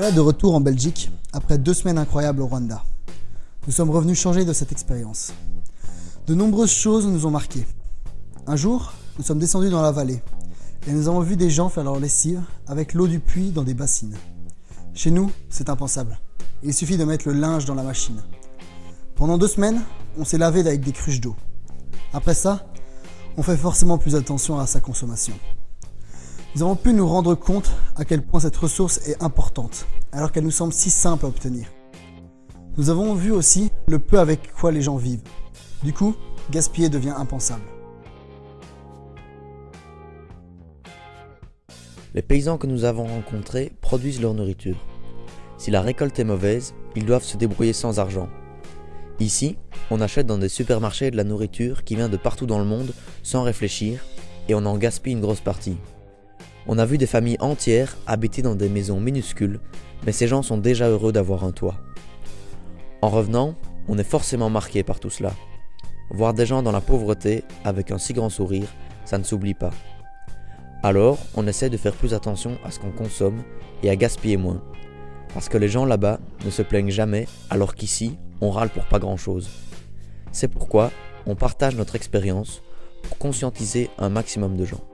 Voilà de retour en Belgique après deux semaines incroyables au Rwanda. Nous sommes revenus changer de cette expérience. De nombreuses choses nous ont marqués. Un jour, nous sommes descendus dans la vallée et nous avons vu des gens faire leur lessive avec l'eau du puits dans des bassines. Chez nous, c'est impensable. Il suffit de mettre le linge dans la machine. Pendant deux semaines, on s'est lavé avec des cruches d'eau. Après ça, on fait forcément plus attention à sa consommation. Nous avons pu nous rendre compte à quel point cette ressource est importante, alors qu'elle nous semble si simple à obtenir. Nous avons vu aussi le peu avec quoi les gens vivent. Du coup, gaspiller devient impensable. Les paysans que nous avons rencontrés produisent leur nourriture. Si la récolte est mauvaise, ils doivent se débrouiller sans argent. Ici, on achète dans des supermarchés de la nourriture qui vient de partout dans le monde sans réfléchir et on en gaspille une grosse partie. On a vu des familles entières habiter dans des maisons minuscules, mais ces gens sont déjà heureux d'avoir un toit. En revenant, on est forcément marqué par tout cela. Voir des gens dans la pauvreté avec un si grand sourire, ça ne s'oublie pas. Alors, on essaie de faire plus attention à ce qu'on consomme et à gaspiller moins. Parce que les gens là-bas ne se plaignent jamais, alors qu'ici, on râle pour pas grand-chose. C'est pourquoi on partage notre expérience pour conscientiser un maximum de gens.